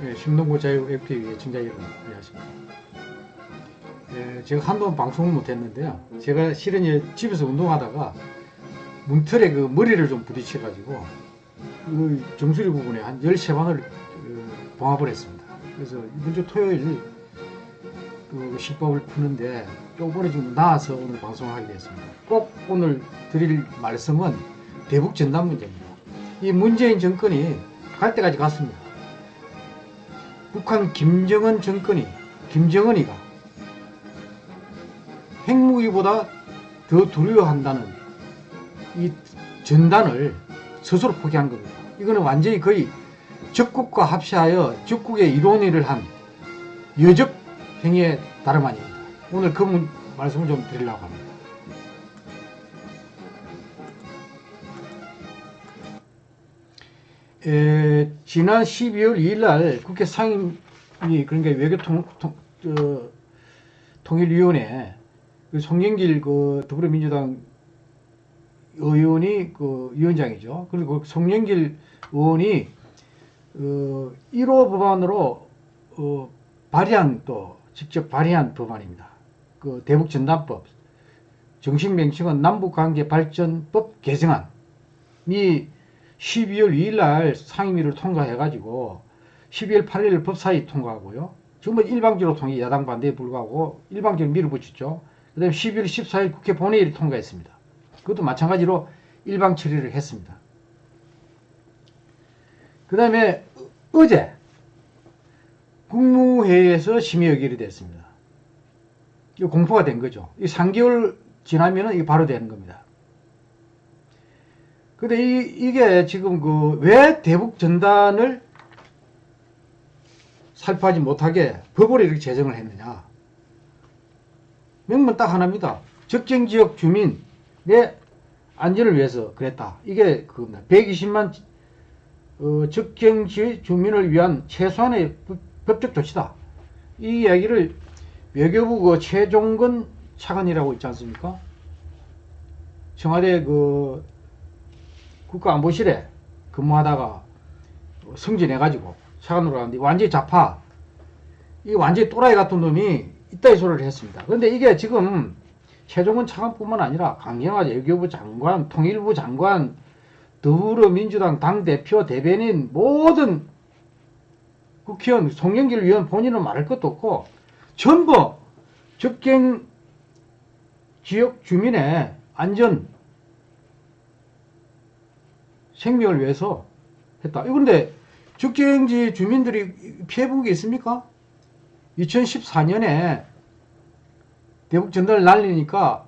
예, 신동구 자유 FTV 청자 여러분 안녕하십니까. 예, 제가 한동안 방송을 못했는데요. 제가 실은 집에서 운동하다가 문틀에 그 머리를 좀 부딪혀 가지고 그 정수리 부분에 한 13방을 그 봉합을 했습니다. 그래서 이번 주 토요일 그 실밥을 푸는데 요번에 좀 나와서 오늘 방송을 하게 됐습니다. 꼭 오늘 드릴 말씀은 대북 전단 문제입니다. 이 문재인 정권이 갈 때까지 갔습니다. 북한 김정은 정권이 김정은이가 핵무기보다 더 두려워한다는 이 전단을 스스로 포기한 겁니다. 이거는 완전히 거의 적국과 합시하여 적국의 이론회를 한 여적 행위에 다름 아닙니다. 오늘 그 문- 말씀을 좀 드리려고 합니다. 에, 지난 12월 2일 날 국회 상임위 그러니까 외교통 통, 저, 통일위원회 그 송영길 그 더불어민주당 의원이 그 위원장이죠. 그리고 그 송영길 의원이 어, 1호 법안으로 어, 발의한 또 직접 발의한 법안입니다. 그 대북 전단법 정식 명칭은 남북관계 발전법 개정안이 12월 2일 날 상임위를 통과해가지고 12월 8일 법사위 통과하고요. 정말 일방적으로 통해 야당 반대에 불구하고 일방적으로 밀어붙였죠. 그 다음에 12월 14일 국회 본회의를 통과했습니다. 그것도 마찬가지로 일방 처리를 했습니다. 그 다음에 어제 국무회의에서 심의 의결이 됐습니다. 이거 공포가 된 거죠. 이 3개월 지나면은 이게 바로 되는 겁니다. 근데 이, 이게 지금 그 왜 대북 전단을 살포하지 못하게 법으로 이렇게 제정을 했느냐. 명분 딱 하나입니다. 적정지역 주민의 안전을 위해서 그랬다. 이게 그겁니다. 120만 어, 적정지 주민을 위한 최소한의 법- 법적 조치다. 이 이야기를 외교부 그 최종근 차관이라고 있지 않습니까? 청와대 그 국가안보실에 근무하다가 승진해가지고 차관으로 가는데 완전히 좌파 이 완전히 또라이 같은 놈이 이따위 소리를 했습니다. 그런데 이게 지금 최종훈 차관뿐만 아니라 강경화 외교부 장관, 통일부 장관, 더불어민주당 당대표, 대변인 모든 국회의원, 송영길 의원 본인은 말할 것도 없고 전부 적경 지역 주민의 안전 생명을 위해서 했다. 그런데 적경지 주민들이 피해본 게 있습니까? 2014년에 대북 전단을 날리니까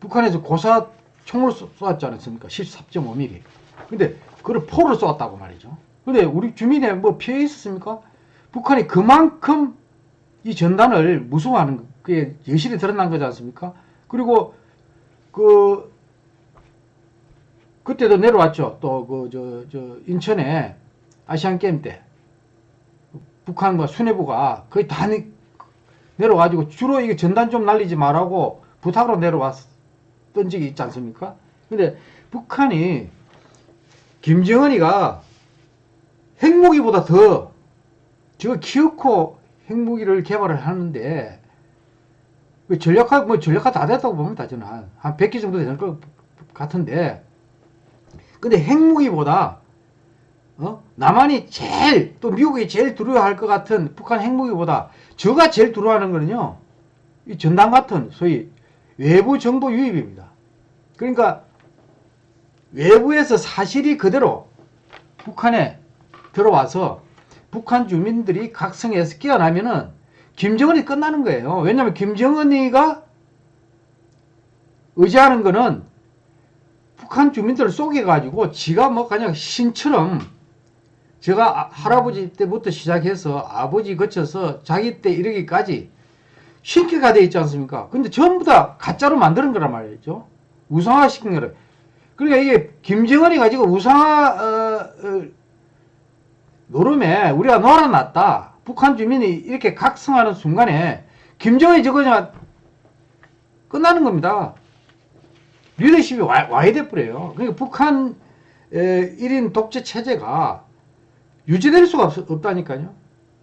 북한에서 고사 총을 쏘- 쏘았지 않았습니까? 13.5mm. 근데 그걸 포로 쏘았다고 말이죠. 근데 우리 주민에 뭐 피해 있었습니까? 북한이 그만큼 이 전단을 무서워하는 거- 그게 여실히 드러난 거지 않습니까? 그리고 그 그때도 내려왔죠. 또 그 저 저 인천에 아시안 게임 때 북한과 수뇌부가 거의 다 내, 내려가지고 주로 이게 전단 좀 날리지 말라고 부탁으로 내려왔던 적이 있지 않습니까? 근데 북한이 김정은이가 핵무기보다 더 저거 키워코 핵무기를 개발을 하는데 그 전력화 뭐 전력화 다 됐다고 봅니다 저는 한, 한 100개 정도 되는 것 같은데 근데 핵무기보다 어? 남한이 제일 또 미국이 제일 두려워할 것 같은 북한 핵무기보다 저가 제일 두려워하는 거는요 이 전단 같은 소위 외부 정보 유입입니다. 그러니까 외부에서 사실이 그대로 북한에 들어와서 북한 주민들이 각성해서 깨어나면은 김정은이 끝나는 거예요. 왜냐하면 김정은이가 의지하는 거는 북한 주민들을 속여가지고 지가 뭐 그냥 신처럼 제가 아- 할아버지 때부터 시작해서 아버지 거쳐서 자기 때 이르기까지 신기가 돼 있지 않습니까? 근데 전부 다 가짜로 만드는 거란 말이죠. 우상화 시킨 거를. 그러니까 이게 김정은이 가지고 우상화 어, 어, 노름에 우리가 놀아놨다. 북한 주민이 이렇게 각성하는 순간에 김정은이 저거 그냥 끝나는 겁니다. 리더십이 와, 와야 돼 버려요. 그러니까 북한 에, 1인 독재 체제가 유지될 수가 없, 없다니까요.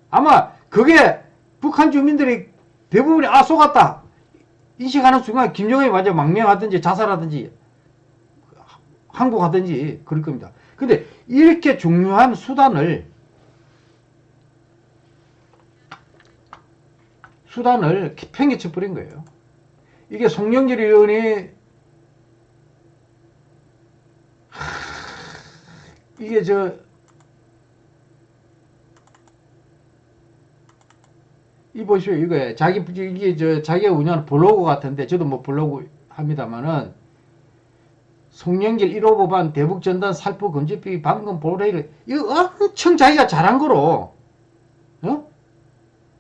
아마 그게 북한 주민들이 대부분이 아 속았다 인식하는 순간 김정은이 완전 망명하든지 자살하든지 항복하든지 그럴 겁니다. 근데 이렇게 중요한 수단을 수단을 팽개쳐 버린 거예요. 이게 송영길 의원이 이게 저 이 보시오 이거 자기 이게 저 자기가 운영하는 블로그 같은데 저도 뭐 블로그 합니다만은 송영길 1호 법안 대북 전단 살포 금지비 방금 보레를 이거 엄청 자기가 잘한 거로 어?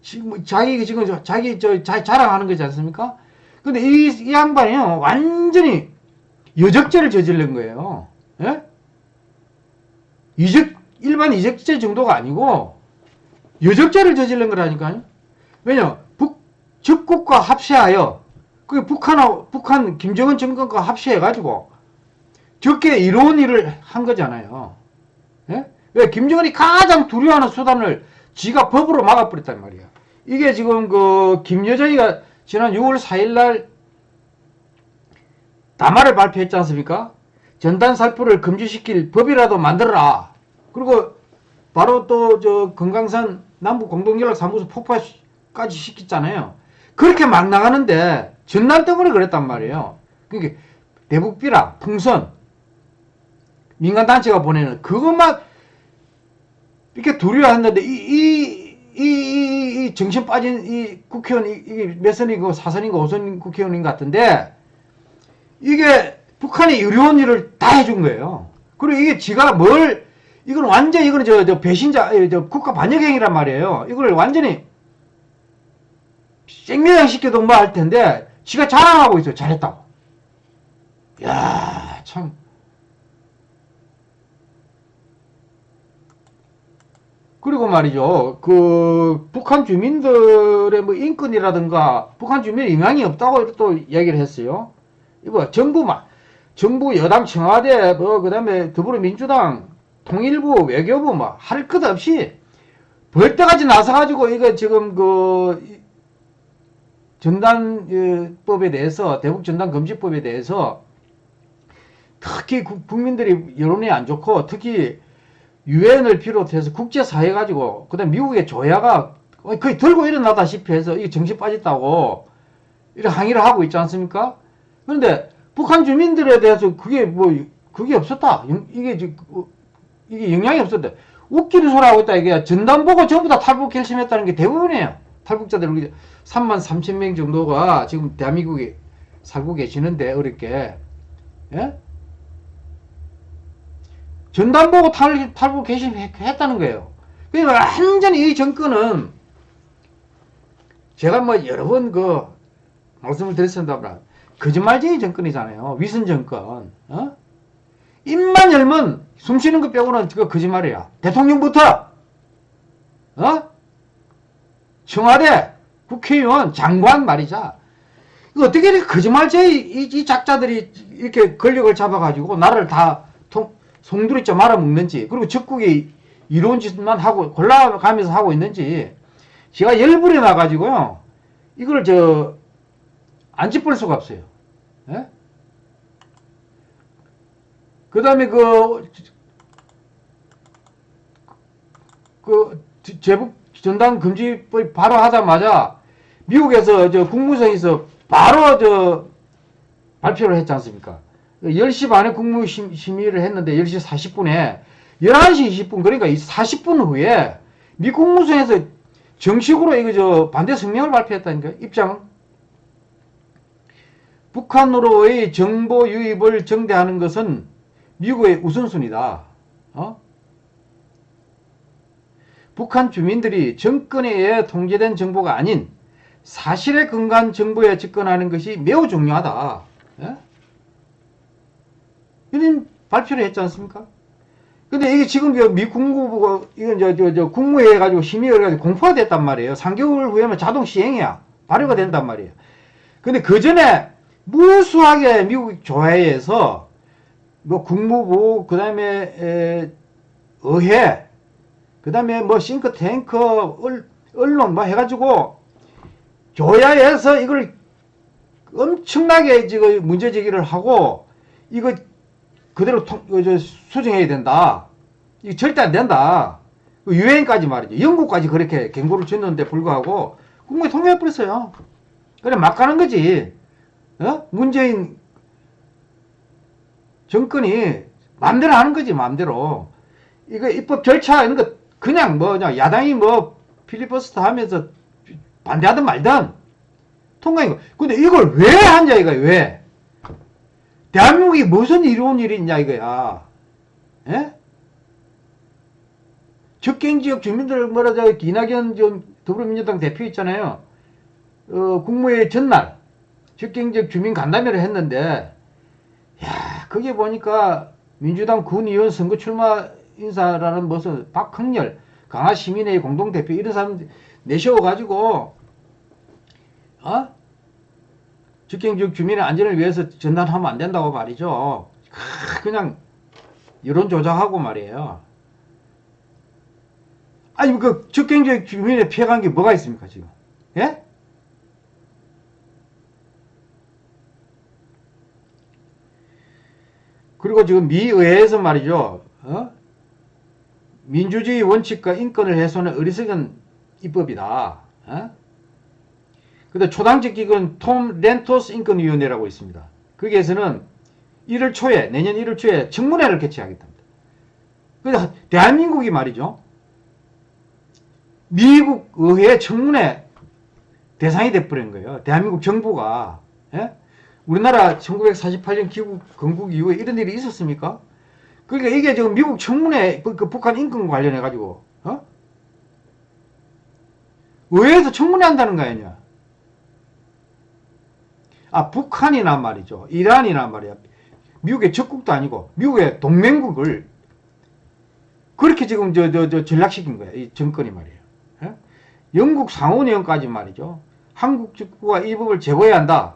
지금 자기 지금 저- 자기 저 자, 자랑하는 거지 않습니까? 근데 이, 이 양반이요 완전히 여적죄를 저지른 거예요. 예? 이적 일반 이적죄 정도가 아니고 여적죄를 저지른 거라니까요. 왜냐 북 적국과 합세하여 그 북한하고 북한 김정은 정권과 합세해 가지고 적게 이로운 일을 한 거잖아요. 예? 왜 김정은이 가장 두려워하는 수단을 지가 법으로 막아버렸단 말이야. 이게 지금 그 김여정이가 지난 6월 4일 날 담화를 발표했지 않습니까? 전단 살포를 금지시킬 법이라도 만들어라. 그리고 바로 또 저 금강산 남북 공동연락사무소 폭파까지 시켰잖아요. 그렇게 막 나가는데 전단 때문에 그랬단 말이에요. 그러니까 대북비라 풍선 민간단체가 보내는 그것만 이렇게 두려워했는데 이, 이, 이, 이, 이 정신 빠진 이 국회의원, 이, 이게 몇 선이고 사선인가 오선 국회의원인 것 같은데 이게 북한이 이런 일을 다 해준 거예요. 그리고 이게 지가 뭘, 이건 완전, 이거는 저, 저 배신자, 에, 저 국가 반역행위란 말이에요. 이걸 완전히 생매장 시켜도 뭐 할 텐데, 지가 자랑하고 있어요. 잘했다고. 야 참. 그리고 말이죠. 그 북한 주민들의 뭐 인권이라든가 북한 주민에 영향이 없다고 또 얘기를 했어요. 이거 정부만 정부 여당 청와대 뭐 그다음에 더불어민주당 통일부 외교부 뭐 할 것 없이 벌떼같이 나서가지고 이거 지금 그 이- 전단법에 대해서 대북 전단 금지법에 대해서 특히 국- 국민들이 여론이 안 좋고 특히 유엔을 비롯해서 국제사회 가지고 그다음 미국의 조야가 거의 들고 일어나다시피 해서 이게 정신 빠졌다고 이런 항의를 하고 있지 않습니까? 그런데 북한 주민들에 대해서 그게 뭐 그게 없었다. 영- 이게 이게 영향이 없었다. 웃기는 소리 하고 있다 이게 전단 보고 전부 다 탈북 결심했다는 게 대부분이에요. 탈북자들 우리 3만 3천 명 정도가 지금 대한민국에 살고 계시는데 어렵게 예? 전단 보고 탈, 탈북 결심했다는 거예요. 그러니까 완전히 이 정권은 제가 뭐 여러 번 그 말씀을 드렸습니다만 거짓말쟁이 정권이잖아요. 위선 정권. 어? 입만 열면 숨 쉬는 것 빼고는 그 거짓말이야. 대통령부터 어? 청와대, 국회의원, 장관 말이자. 이거 어떻게 이렇게 거짓말쟁이 이, 이 작자들이 이렇게 권력을 잡아가지고 나라를 다 통, 송두리째 말아먹는지 그리고 적국이 이로운 짓만 하고 골라가면서 하고 있는지 제가 열불이 나가지고요. 이걸 저 안 짚을 수가 없어요. 예? 그 다음에 그, 그, 제북 전당 금지법 바로 하자마자 미국에서 저 국무성에서 바로 저 발표를 했지 않습니까? 10시 반에 국무심의를 했는데 10시 40분에 11시 20분 그러니까 40분 후에 미 국무성에서 정식으로 이거 저 반대 성명을 발표했다니까 입장 북한으로의 정보 유입을 정대하는 것은 미국의 우선순위다. 어? 북한 주민들이 정권에 의해 통제된 정보가 아닌 사실에 근거한 정보에 접근하는 것이 매우 중요하다. 예? 이런 발표를 했지 않습니까? 근데 이게 지금 저미 국무부가 이건 저, 저, 저 국무회의 가지고 심의를 가지고 공포가 됐단 말이에요. 3개월 후에는 자동 시행이야. 발효가 된단 말이에요. 근데 그 전에 무수하게 미국 조회에서 뭐 국무부 그 다음에 에, 의회 그 다음에 뭐 싱크탱크, 얼, 언론 뭐 해가지고 조야에서 이걸 엄청나게 지금 문제 제기를 하고 이거 그대로 통, 어, 저, 수정해야 된다. 이거 절대 안 된다. 그 유엔까지 말이죠. 영국까지 그렇게 경고를 줬는데 불구하고 국무에 통과해버렸어요. 그래 막 가는 거지. 어? 문재인 정권이 마음대로 하는 거지 마음대로. 이거 입법 절차 이런 거 그냥 뭐냐 야당이 뭐 필리버스터 하면서 반대하든 말든 통과인 거. 근데 이걸 왜 한자 이거야 왜? 대한민국이 무슨 이로운 일이 있냐 이거야. 예? 적경지역 주민들 뭐라 저 이낙연 좀 더불어민주당 대표 있잖아요. 어, 국무회의 전날 적경지역 주민 간담회를 했는데 야 거기 보니까 민주당 군의원 선거 출마 인사라는 무슨 박흥렬 강화시민회의 공동대표 이런 사람 내세워가지고 어? 직경지역 주민의 안전을 위해서 전단하면 안 된다고 말이죠. 크, 그냥 여론 조작하고 말이에요. 아니 그 직경지역 주민의 피해간 게 뭐가 있습니까 지금? 예? 그리고 지금 미 의회에서 말이죠. 어? 민주주의 원칙과 인권을 훼손한 어리석은 입법이다. 어? 근데 초당적 기구는 톰 렌토스 인권위원회라고 있습니다. 거기에서는 1월 초에 내년 1월 초에 청문회를 개최하겠답니다. 그래서 대한민국이 말이죠. 미국 의회 청문회 대상이 돼버린 거예요. 대한민국 정부가 예? 우리나라 1948년 기국 건국 이후에 이런 일이 있었습니까? 그러니까 이게 지금 미국 청문회 그, 그 북한 인권 관련해 가지고 어? 의회에서 청문회 한다는 거 아니냐? 아 북한이나 말이죠. 이란이나 말이야. 미국의 적국도 아니고 미국의 동맹국을 그렇게 지금 저 저 저 전락시킨 거야. 이 정권이 말이에요. 예? 영국 상원의원까지 말이죠. 한국 정부가 이 법을 제거해야 한다.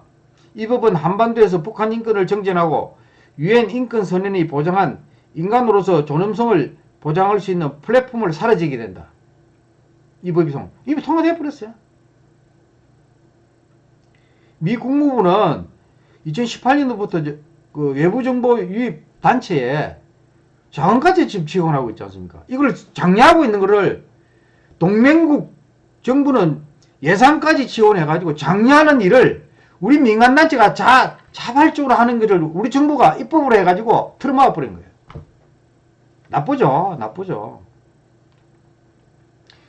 이 법은 한반도에서 북한 인권을 정전하고 유엔 인권 선언이 보장한 인간으로서 존엄성을 보장할 수 있는 플랫폼을 사라지게 된다. 이 법이 통, 이미 통과돼 버렸어요. 미 국무부는 2018년도부터 그 외부정보 유입 단체에 자원까지 지금 지원하고 있지 않습니까? 이걸 장려하고 있는 것을 동맹국 정부는 예산까지 지원해가지고 장려하는 일을 우리 민간단체가 자, 자발적으로 하는 것을 우리 정부가 입법을 해가지고 틀어막아 버린 거예요. 나쁘죠. 나쁘죠.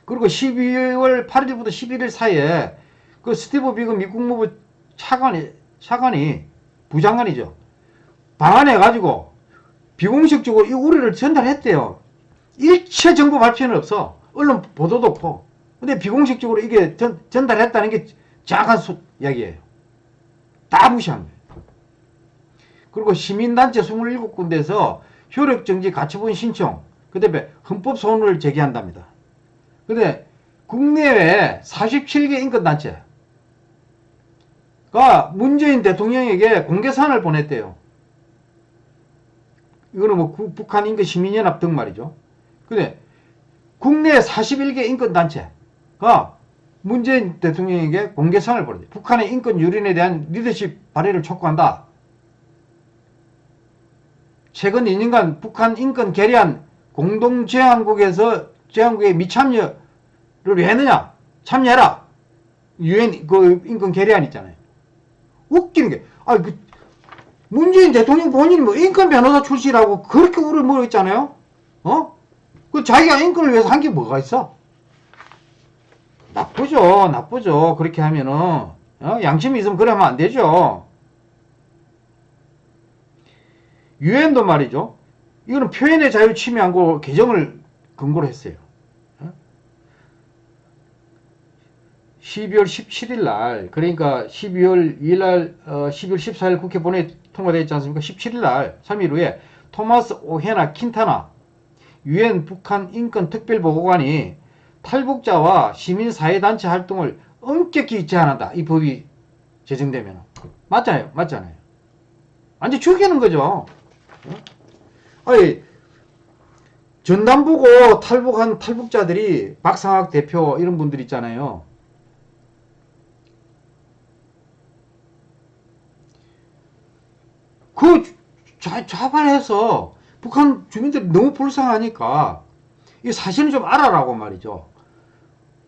그리고 12월 8일부터 11일 사이에 그 스티브 비건 미 국무부 차관이, 차관이, 부장관이죠. 방한해가지고 비공식적으로 이 우려를 전달했대요. 일체 정보 발표는 없어. 언론 보도도 없고. 근데 비공식적으로 이게 전, 전달했다는 게 정확한 수, 이야기예요. 다 무시한 거예요. 그리고 시민단체 27군데에서 효력정지 가처분 신청, 그 다음에 헌법 소원을 제기한답니다. 근데 국내외 47개 인권단체, 가 문재인 대통령에게 공개사안을 보냈대요. 이거는 뭐 북한 인권 시민연합 등 말이죠. 근데 국내 41개 인권단체가 문재인 대통령에게 공개사안을 보냈대요. 북한의 인권 유린에 대한 리더십 발휘를 촉구한다. 최근 2년간 북한 인권 계리한 공동제안국에서 제안국에 미참여를 왜 했느냐? 참여해라. 유엔 그 인권 계리안 있잖아요. 웃기는 게, 아, 그, 문재인 대통령 본인이 뭐 인권 변호사 출신이라고 그렇게 우를 있잖아요? 어? 그 자기가 인권을 위해서 한 게 뭐가 있어? 나쁘죠, 나쁘죠. 그렇게 하면은, 어? 양심이 있으면 그러면 안 되죠. 유엔도 말이죠. 이거는 표현의 자유 침해한 거 개정을 근거로 했어요. 12월 17일 날 그러니까 12월 2일 날 어, 12월 14일 국회 본회의 통과되어 있지 않습니까? 17일 날 3일 후에 토마스 오헤나 킨타나 유엔 북한 인권 특별보고관이 탈북자와 시민사회단체 활동을 엄격히 제한한다. 이 법이 제정되면 맞잖아요. 맞잖아요. 완전 죽이는 거죠. 어? 아니 전담 보고 탈북한 탈북자들이 박상학 대표 이런 분들 있잖아요. 그 자, 자발해서 북한 주민들이 너무 불쌍하니까 이 사실을 좀 알아라고 말이죠.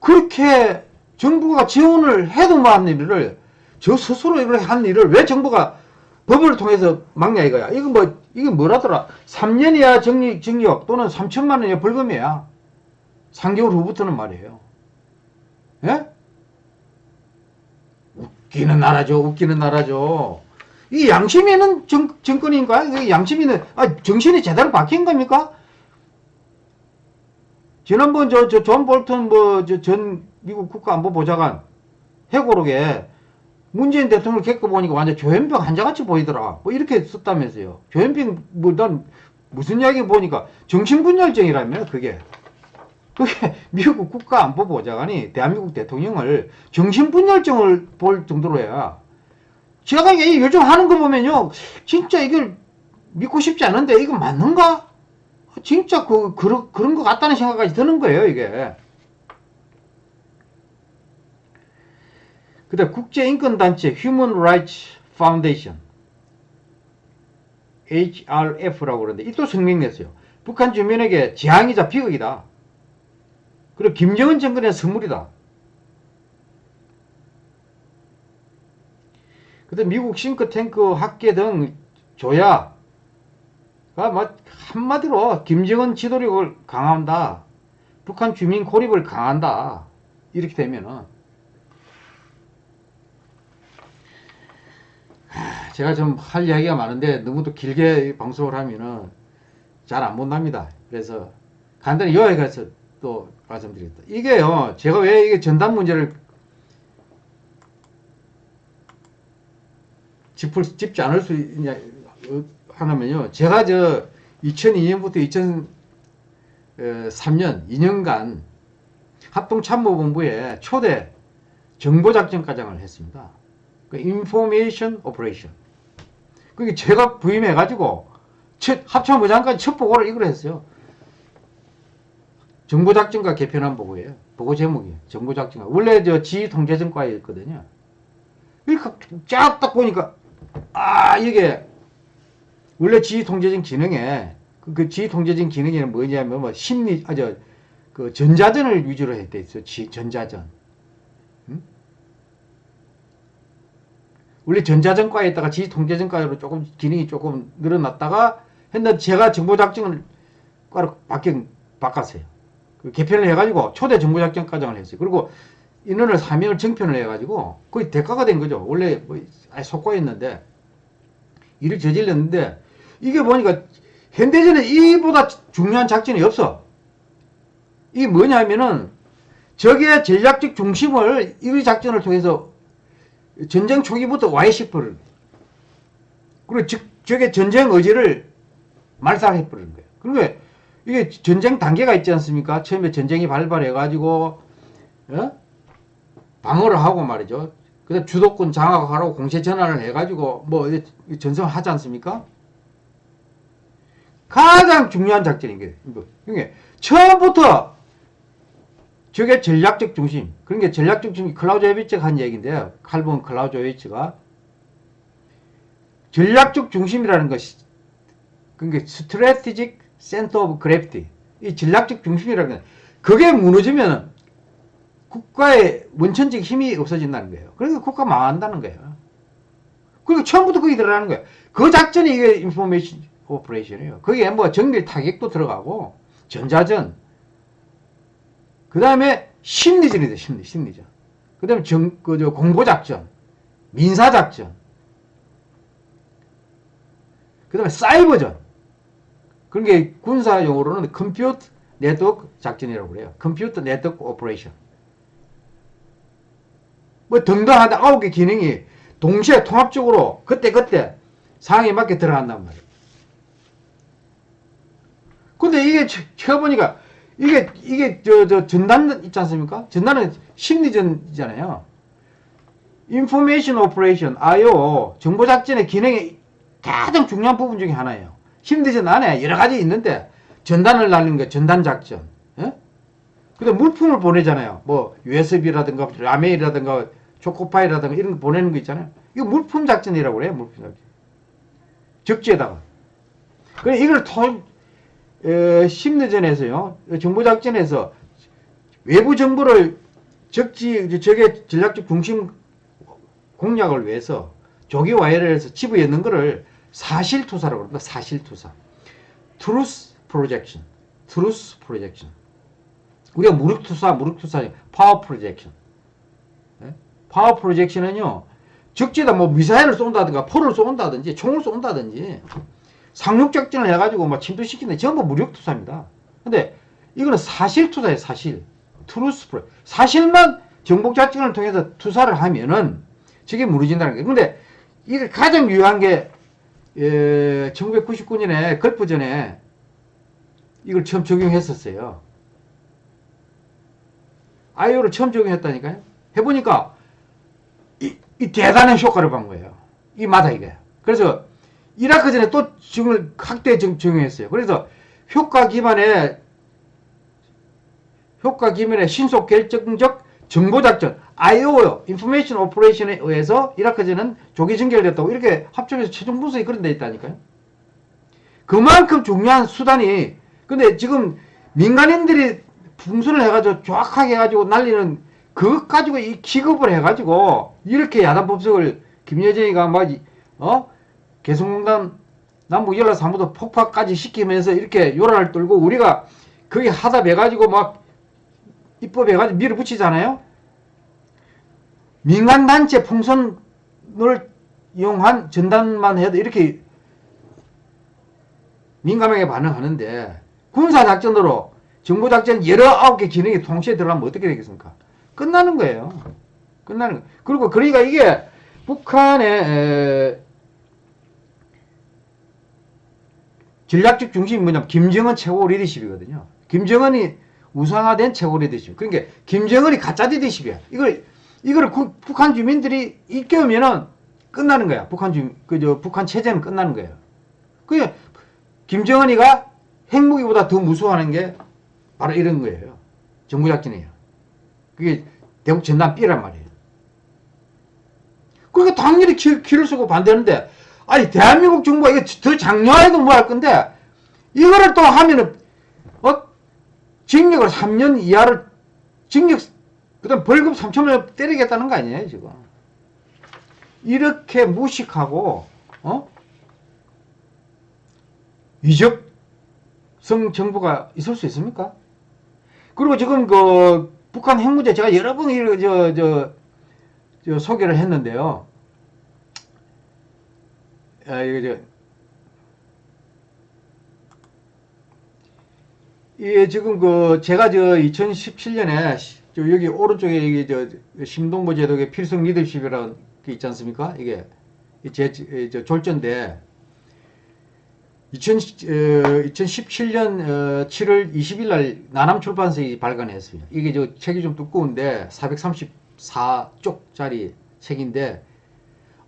그렇게 정부가 지원을 해도 만 일을 저 스스로 이걸 한 일을 왜 정부가 법을 통해서 막냐 이거야. 이거 뭐 이게 뭐라더라. 3년 이하 정리, 징역 또는 3천만 원 이하 벌금이야. 3개월 후부터는 말이에요. 예? 웃기는 나라죠. 웃기는 나라죠. 이 양심 있는 정, 정권인가? 이 양심 있는, 아, 정신이 제대로 박힌 겁니까? 지난번 저, 저, 존 볼턴 뭐, 저, 전 미국 국가안보보좌관 회고록에 문재인 대통령 겪어보니까 완전 조현병 환자같이 보이더라. 뭐 이렇게 썼다면서요. 조현병, 뭐, 난 무슨 이야기 보니까 정신분열증이라며, 그게. 그게 미국 국가안보보좌관이 대한민국 대통령을 정신분열증을 볼 정도로 해야. 제가 이 요즘 하는 거 보면요. 진짜 이걸 믿고 싶지 않은데 이거 맞는가? 진짜 그, 그런, 그런 것 같다는 생각까지 드는 거예요, 이게. 그 다음 국제인권단체 Human Rights Foundation HRF라고 그러는데 이 또声明냈어요. 북한 주민에게 재앙이자 비극이다. 그리고 김정은 정권의 선물이다. 그다 미국 싱크탱크 학계 등 조야 가뭐 한마디로 김정은 지도력을 강화한다. 북한 주민 고립을 강한다. 이렇게 되면은 제가 좀 할 이야기가 많은데 너무 또 길게 방송을 하면은 잘 안 본답니다. 그래서 간단히 요약해 가서 또 말씀드리겠다. 이게요, 제가 왜 이게 전담 문제를 짚을, 짚지 않을 수 있냐, 어, 하냐면요. 제가 저 2002년부터 2003년 2년간 합동참모본부에 초대 정보작전과장을 했습니다. 그 information operation. 그게 제가 부임해가지고 첫 합참의장까지 첫 보고를 이걸 했어요. 정보작전과 개편한 보고예요. 보고 제목이 정보작전과 원래 저 지휘통제전과였거든요. 이렇게 쫙 딱 보니까 아 이게 원래 지휘통제전 기능에 그, 그 지휘통제전 기능에는 뭐냐면 뭐 심리 아저 그 전자전을 위주로 했대 있어 지 전자전. 응? 원래 전자전과에다가 지휘통제전과로 조금 기능이 조금 늘어났다가 했는데 제가 정보작전을 과로 바뀌 바꿨어요. 그 개편을 해가지고 초대 정보작전과장을 했어요. 그리고 인원을 3명을 정편을 해가지고 거의 대가가 된 거죠. 원래 뭐 속고였는데 일을 저질렀는데 이게 보니까 현대전에 이보다 중요한 작전이 없어. 이게 뭐냐면은 적의 전략적 중심을 이 작전을 통해서 전쟁 초기부터 와해시퍼를 그리고 적, 적의 전쟁 의지를 말살해버리는 거예요. 그러니까 이게 전쟁 단계가 있지 않습니까? 처음에 전쟁이 발발해가지고 어? 방어를 하고 말이죠. 그다음 주도권 장악하라고 공세 전환을 해가지고 뭐 전성을 하지 않습니까? 가장 중요한 작전인 게 이게 처음부터 저게 전략적 중심. 게 전략적 중심 클라우제비츠가 한 얘기인데요. 칼 폰 클라우제비츠가 전략적 중심이라는 것이 그게 strategic center of gravity. 이 전략적 중심이라는 건 그게 무너지면 국가의 원천적 힘이 없어진다는 거예요. 그러니까 국가 망한다는 거예요. 그리고 처음부터 거기 들어가는 거예요. 그 작전이 이게 information operation이에요. 거기에 뭐 정밀 타격도 들어가고 전자전 그 다음에 심리전이 돼 심리 심리전. 그 다음에 정, 그, 저, 공보작전, 민사작전, 그 다음에 사이버전. 그런 게 군사 용어로는 컴퓨터 네트워크 작전이라고 그래요. computer network operation. 뭐 등등 하다 아홉 개 기능이 동시에 통합적으로 그때그때 상황에 맞게 들어간단 말이에요. 근데 이게 쳐보니까 이게 이게 저 저 전단 있지 않습니까? 전단은 심리전이잖아요. information operation IO 정보 작전의 기능의 가장 중요한 부분 중에 하나예요. 심리전 안에 여러 가지 있는데 전단을 날리는 거 전단 작전. 예? 근데 물품을 보내잖아요. 뭐 USB라든가 라메일이라든가 초코파이라든가 이런 거 보내는 거 있잖아요. 이거 물품 작전이라고 그래요. 물품 작전. 적지에다가. 그래 이걸 토 에, 심리전에서요. 정보작전에서 외부 정보를 적지 적의 전략적 중심 공략을 위해서 조기 와해를 해서 집어 넣는 거를 사실투사라고 합니다. 사실투사. truth projection. truth projection. 우리가 무력투사, 무력투사, power projection. power projection은요, 적지에다 뭐 미사일을 쏜다든가, 포를 쏜다든지, 총을 쏜다든지, 상륙작전을 해가지고 막 침투시키는 전부 무력투사입니다. 근데 이거는 사실투사예요, 사실. pro 사실만 정복작전을 통해서 투사를 하면은 저게 무너진다는 거예요. 근데 이게 가장 유효한 게, 에, 1999년에 걸프전에 이걸 처음 적용했었어요. 아이오를 처음 적용했다니까요. 해보니까 이, 이 대단한 효과를 본 거예요. 이 마다 이게. 그래서 이라크 전에 또 지금 확대 적- 적용했어요. 그래서 효과 기반의 효과 기반의 신속 결정적 정보작전 IO요, Information Operation에 의해서 이라크전은 조기 전결됐다고 이렇게 합쳐서 최종 분석이 그런 데 있다니까요. 그만큼 중요한 수단이 근데 지금 민간인들이 풍선을 해가지고 정확하게 해가지고 날리는 그것 가지고 이 기급을 해가지고 이렇게 야단 법석을 김여정이가 막 어? 개성공단 남북 연락사무소 폭파까지 시키면서 이렇게 요란을 떨고 우리가 거기 하다 해가지고 막 입법해가지고 밀어붙이잖아요. 민간단체 풍선을 이용한 전단만 해도 이렇게 민감하게 반응하는데 군사작전으로 정보작전 여러 아홉 개 기능이 동시에 들어가면 어떻게 되겠습니까? 끝나는 거예요. 끝나는 거. 그리고 그러니까 이게 북한의 에, 전략적 중심이 뭐냐면 김정은 최고 리더십이거든요. 김정은이 우상화된 최고 리더십. 그러니까 김정은이 가짜 리더십이야. 이걸 이거를 구- 북한 주민들이 일깨우면은 끝나는 거야. 북한 주 그저 북한 체제는 끝나는 거예요. 그 김정은이가 핵무기보다 더 무서워하는 게 바로 이런 거예요. 정부 작전이에요. 그게 대북 전단 B란 말이에요. 그러니까 당연히 기, 기를 쓰고 반대하는데 아니 대한민국 정부가 이거 더 장려해도 뭐 할 건데 이거를 또 하면은 어 징역을 3년 이하를 징역 그다음 벌금 3천만 원 때리겠다는 거 아니에요 지금 이렇게 무식하고 어 위적성 정부가 있을 수 있습니까? 그리고 지금 그 북한 핵 문제 제가 여러 번 이거 저, 저, 저 소개를 했는데요. 아, 이거 저, 예, 지금 그 제가 저 2017년에 저 여기 오른쪽에 이게 저 심동보 제독의 필승 리더십이라는 게 있지 않습니까? 이게 제, 제- 저 졸전데 2000, 어, 2017년 7월 20일 날 나남 출판사에 발간했어요. 이게 저 책이 좀 두꺼운데 434쪽짜리 책인데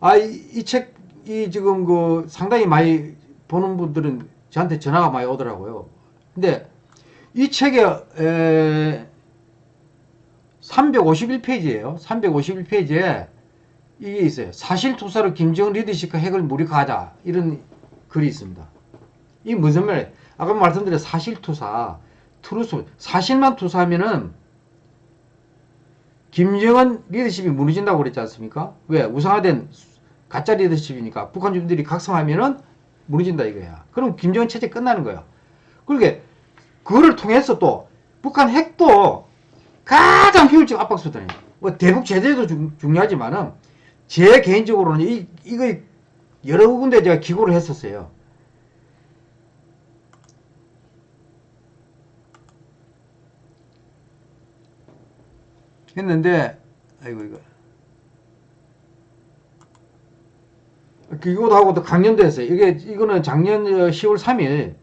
아 이 책 이 지금 그 상당히 많이 보는 분들은 저한테 전화가 많이 오더라고요. 근데 이 책에 에, 351페이지예요. 351페이지에 이게 있어요. 사실투사로 김정은 리더십과 핵을 무력화하자 이런 글이 있습니다. 이 무슨 말이에요? 아까 말씀드린 사실투사, truth, 사실만 투사하면은 김정은 리더십이 무너진다고 그랬지 않습니까? 왜? 우상화된 가짜 리더십이니까 북한 주민들이 각성하면은 무너진다 이거야. 그럼 김정은 체제 끝나는 거야. 그러게 그거를 통해서 또 북한 핵도 가장 효율적 압박 수단이에요. 뭐 대북 제재도 중, 중요하지만은 제 개인적으로는 이 이거 여러 군데 제가 기고를 했었어요. 했는데 아이고 이거 기고도 하고 또 강연도 했어요. 이게 이거는 작년 10월 3일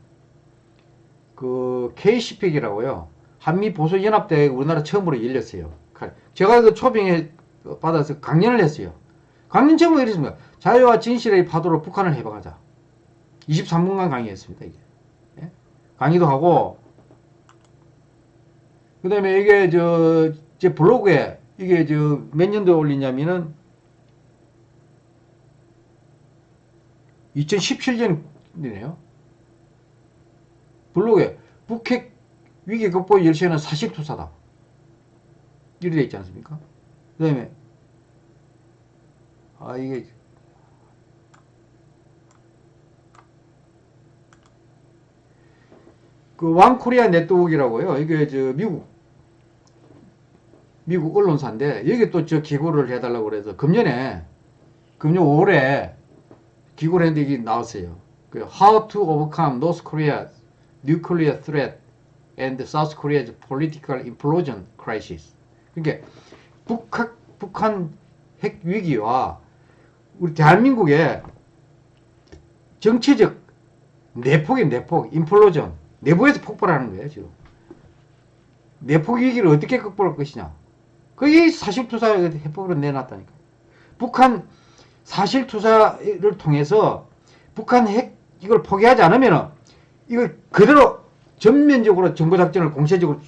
그 KCP이라고요. 한미 보수 연합대 우리나라 처음으로 열렸어요. 제가 그 초빙에 받아서 강연을 했어요. 강연 제목이 이렇습니다. 자유와 진실의 파도로 북한을 해방하자. 23분간 강의했습니다. 이게. 예? 강의도 하고 그 다음에 이게 저 제 블로그에 이게 저 몇 년도에 올리냐면은 2017년이네요. 블로그에 북핵 위기 극복 열쇠는 사실투사다. 돼 있지 않습니까? 그 다음에 아 이게 그 왕코리아 네트워크라고요. 이게 저 미국 미국 언론사인데 여기 또 저 기고를 해달라고 그래서 금년에 금년 5월에 했는데 이게 나왔어요. 그 How to overcome North Korea's nuclear threat and South Korea's political implosion crisis. 그러니까 북한 북한 핵 위기와 우리 대한민국의 정치적 내폭이 내폭, 인플로전 내부에서 폭발하는 거예요 지금. 내폭 위기를 어떻게 극복할 것이냐. 그게 사실투사 해법으로 내놨다니까. 북한 사실 투사를 통해서 북한 핵 이걸 포기하지 않으면은 이걸 그대로 전면적으로 정보작전을 공세적으로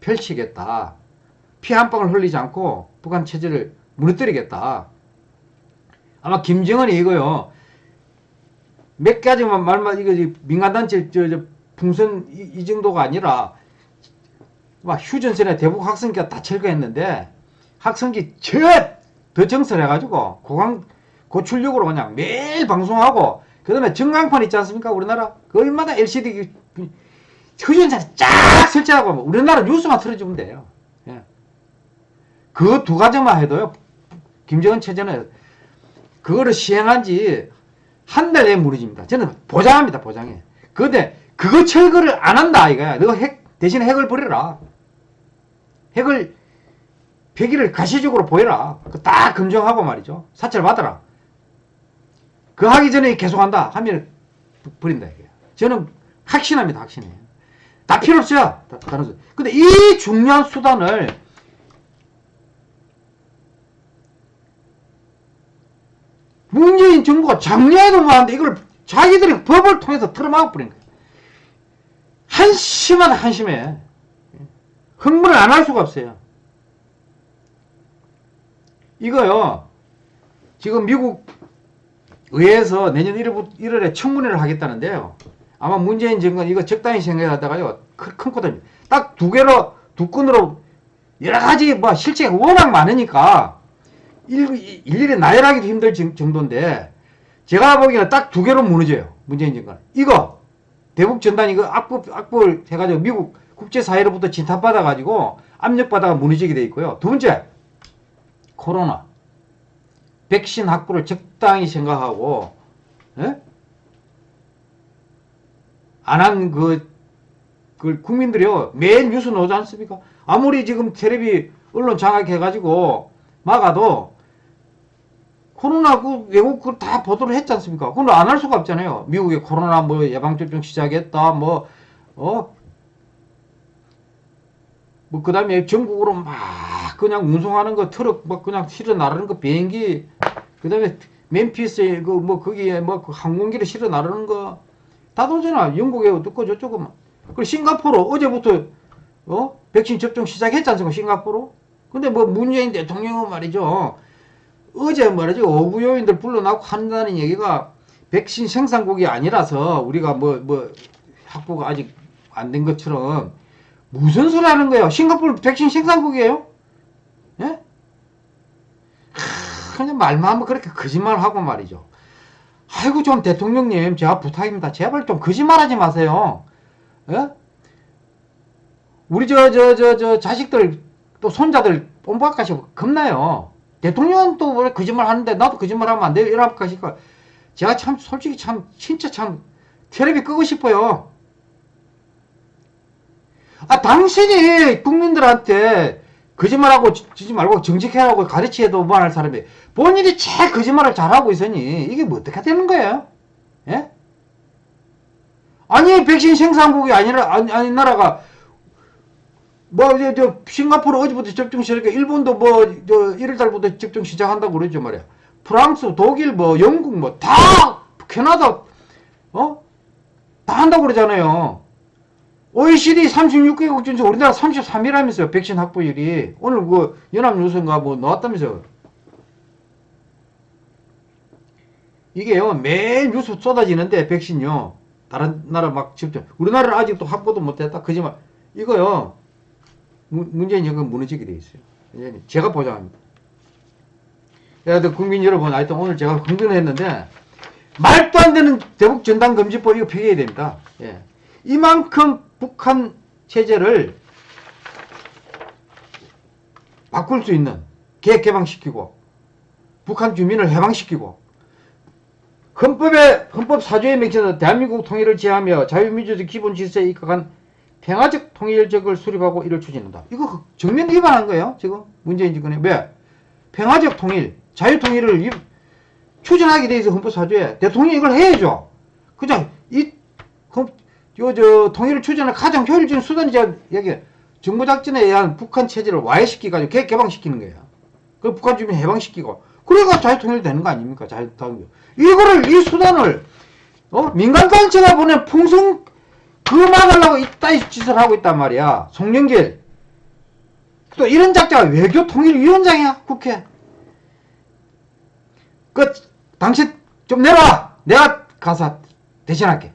펼치겠다. 피 한 방울 흘리지 않고 북한 체제를 무너뜨리겠다. 아마 김정은이 이거요. 몇 가지만 말만 이거 민간단체 저, 저 풍선 이, 이 정도가 아니라 막 휴전선에 대북 학생기가 다 철거했는데 학생기 젖 더 정설해가지고 고강 고출력으로 그냥 매일 방송하고 그 다음에 전광판 있지 않습니까? 우리나라? 그 얼마나 LCD 휴전선에 쫙 설치하고 우리나라 뉴스만 틀어주면 돼요. 예. 그 두 가지만 해도요 김정은 체제는 그거를 시행한 지 한 달에 무너집니다. 저는 보장합니다 보장해. 그런데 그거 철거를 안 한다 이거야. 너 핵 대신 핵을 버려라. 핵을 폐기를 가시적으로 보여라. 딱 검증하고 말이죠. 사찰 받아라. 그 하기 전에 계속한다 하면 버린다 이게. 저는 확신합니다. 확신해. 다 필요 없어요. 다른 수. 근데 이 중요한 수단을 문재인 정부가 작년에도 뭐하는데 이걸 자기들이 법을 통해서 틀어막아 버린 거예요. 한심하다 한심해. 흥분을 안 할 수가 없어요. 이거요. 지금 미국 의회에서 내년 1월, 에 청문회를 하겠다는데요. 아마 문재인 정권 이거 적당히 생각하다가요. 큰 코드 딱 두 개로 두 건으로 여러 가지 뭐 실체가 워낙 많으니까 일, 일일이 나열하기도 힘들 정도인데 제가 보기에는 딱 두 개로 무너져요. 문재인 정권. 이거 대북 전단 이거 악법 악법을 해가지고 미국 국제사회로부터 진탑받아가지고 압력받아가 무너지게 돼 있고요. 두 번째, 코로나. 백신 확보를 적당히 생각하고, 예? 안한 그, 그 국민들이요. 매일 뉴스 나오지 않습니까? 아무리 지금 텔레비 언론 장악해가지고 막아도 코로나 그 외국 그다 보도를 했지 않습니까? 그건 안할 수가 없잖아요. 미국에 코로나 뭐 예방접종 시작했다, 뭐, 어, 뭐, 그 다음에 전국으로 막 그냥 운송하는 거, 트럭 막 그냥 실어 나르는 거, 비행기, 그 다음에 맨피스에 그 뭐 거기에 뭐 그 항공기를 실어 나르는 거, 다 도잖아. 영국에 어떻고 저쩌고. 그리고 싱가포르 어제부터, 어? 백신 접종 시작했지 않습니까? 싱가포르? 근데 뭐 문재인 대통령은 말이죠. 어제 말이죠. 어부요인들 불러놓고 한다는 얘기가 백신 생산국이 아니라서 우리가 뭐, 뭐, 확보가 아직 안 된 것처럼 무슨 소리 하는 거예요? 싱가포르 백신 생산국이에요? 예? 하, 그냥 말만 하면 그렇게 거짓말하고 말이죠. 아이고 좀 대통령님 제가 부탁입니다. 제발 좀 거짓말하지 마세요. 예? 우리 저 저 저 저 자식들 또 손자들 뽐박가시 겁나요. 대통령은 또 거짓말 하는데 나도 거짓말 하면 안 돼요. 이러면 가시까 제가 참 솔직히 참 진짜 참 텔레비 끄고 싶어요. 아, 당신이 국민들한테 거짓말하고 지지 말고 정직해라고 가르치해도 뭐할 사람이 본인이 제일 거짓말을 잘하고 있으니 이게 뭐 어떻게 되는 거예요? 예? 아니 백신 생산국이 아니라 아니, 아니 나라가 뭐 저 저 싱가포르 어제부터 접종 시작해 일본도 뭐 저 1월달부터 접종 시작한다고 그러죠 말이야. 프랑스, 독일, 뭐 영국 뭐 다 캐나다 어? 다 한다고 그러잖아요. OECD 36개국 중에서 우리나라 33위라면서요. 백신 확보율이. 오늘 그 연합뉴스인가 뭐 나왔다면서요. 이게요, 매일 뉴스 쏟아지는데, 백신요. 다른 나라 막 직접. 우리나라는 아직도 확보도 못했다. 그지만, 이거요, 문- 문재인 정권 무너지게 돼 있어요. 제가 보장합니다. 그래도 국민 여러분, 하여튼 오늘 제가 흥분했는데, 말도 안 되는 대북 전단 금지법 이거 폐기해야 됩니다. 예. 이만큼 북한 체제를 바꿀 수 있는 개혁 개방시키고 북한 주민을 해방시키고 헌법에 헌법 사조에 맺혀서 대한민국 통일을 지향하며 자유민주주의 기본 질서에 입각한 평화적 통일적을 수립하고 이를 추진한다. 이거 정면 위반한 거예요. 지금 문재인 정권이 왜? 평화적 통일, 자유 통일을 위- 추진하게 돼 있어 헌법 사조에 대통령이 이걸 해야죠. 그냥 이 헌- 요, 저, 통일을 추진하는 가장 효율적인 수단이 제가 여기 정보작전에 의한 북한 체제를 와해시키가지고 개, 개방시키는 거예요. 그 북한 주민 해방시키고. 그래가 자유통일 되는 거 아닙니까? 자유통일. 이거를, 이 수단을, 어? 민간 단체가 보낸 풍선, 그거 막으려고 이따위 짓을 하고 있단 말이야. 송영길. 또 이런 작자가 외교통일위원장이야, 국회. 그, 당신 좀 내놔! 내가 가서 대신할게.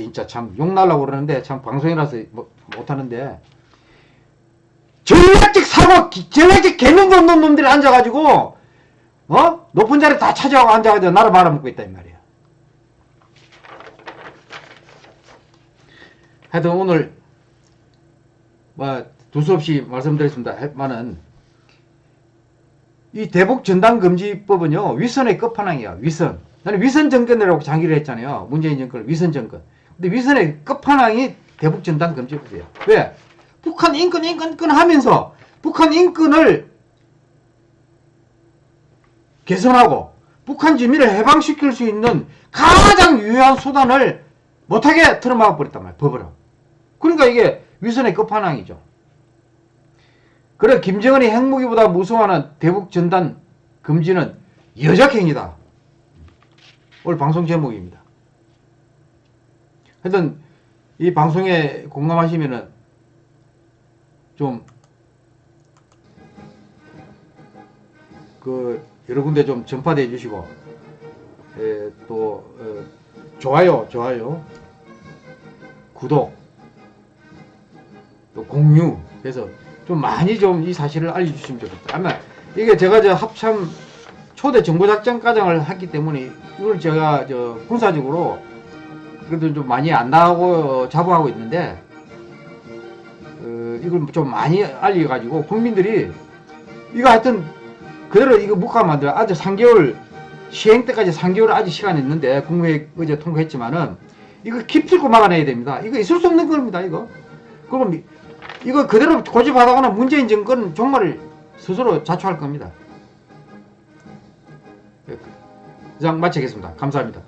참, 진짜 참 욕날라고 그러는데 참 방송이라서 뭐- 못하는데. 전략적 사고 기- 전략적 개념도 없는 놈들이 앉아가지고 어? 높은 자리 다 차지하고 앉아가지고 나를 말아먹고 있다 이 말이야. 하여튼 오늘 뭐 두서없이 말씀드렸습니다. 했만은 이 대북 전당금지법은요 위선의 끝판왕이야 위선. 나는 위선 정권이라고 장기를 했잖아요. 문재인 정권 위선 정권 근데 위선의 끝판왕이 대북 전당금지법이에요 왜 북한 인권 인권 인권 하면서 북한 인권을 개선하고 북한 주민을 해방시킬 수 있는 가장 유효한 수단을 못하게 틀어막아 버렸단 말이에요 법으로 그러니까 이게 위선의 끝판왕이죠 그래 김정은이 핵무기보다 무서워하는 대북 전단 금지는 여적행위다. 오늘 방송 제목입니다. 하여튼 이 방송에 공감하시면은 좀 그 여러 군데 좀 전파돼 주시고 에, 또 어, 좋아요 좋아요 구독 또 공유 해서 좀 많이 좀 이 사실을 알려주시면 좋겠다. 이게 제가 저 합참 초대 정보작전 과정을 했기 때문에 이걸 제가 저 군사적으로 그래도 좀 많이 안 나가고 자부하고 있는데 어, 이걸 좀 많이 알려가지고 국민들이 이거 하여튼 그대로 이거 묵화 만들어 아직 3개월 시행 때까지 3개월 아직 시간이 있는데 국무회의 어제 통과했지만은 이거 깊이고 막아내야 됩니다. 이거 있을 수 없는 겁니다. 이거. 그럼 이거 그대로 고집하다가는 문재인 정권 정말 스스로 자초할 겁니다. 이상 마치겠습니다. 감사합니다.